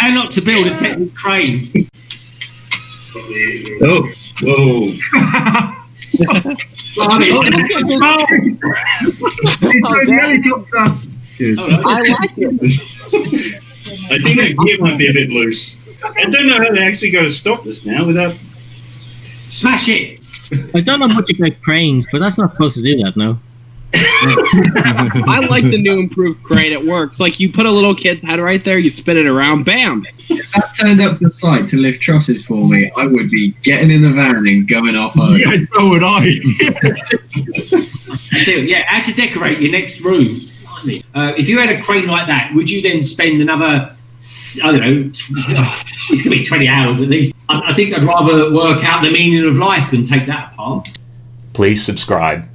How not to build a technical crane. Oh, whoa. Blimey, Oh, it's out control. He's doing the helicopter. Oh, no. I like it. I think that gear might be a bit loose. I don't know how they're actually going to stop this now without. Smash it. I don't know much about cranes, but that's not supposed to do that, no. I like the new improved crane. It works. Like you put a little kid's head right there, you spin it around, bam. If that turned up to the site to lift trusses for me, I would be getting in the van and going off home. Yeah, so would I. So, yeah, how to decorate your next room. Uh, if you had a crane like that, would you then spend another, I don't know, tw- it's going to be 20 hours at least. I, I think I'd rather work out the meaning of life than take that apart. Please subscribe.